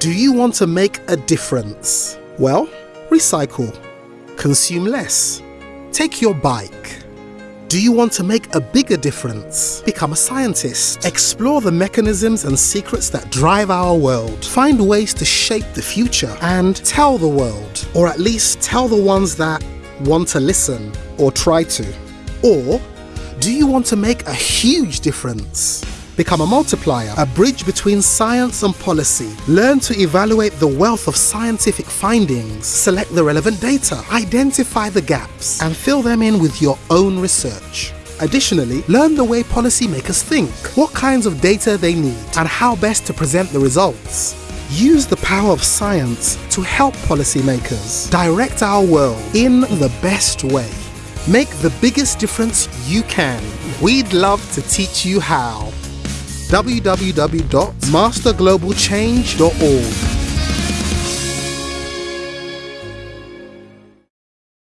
Do you want to make a difference? Well, recycle. Consume less. Take your bike. Do you want to make a bigger difference? Become a scientist. Explore the mechanisms and secrets that drive our world. Find ways to shape the future and tell the world, or at least tell the ones that want to listen or try to. Or do you want to make a huge difference? Become a multiplier, a bridge between science and policy. Learn to evaluate the wealth of scientific findings, select the relevant data, identify the gaps, and fill them in with your own research. Additionally, learn the way policymakers think, what kinds of data they need, and how best to present the results. Use the power of science to help policymakers direct our world in the best way. Make the biggest difference you can. We'd love to teach you how www.masterglobalchange.org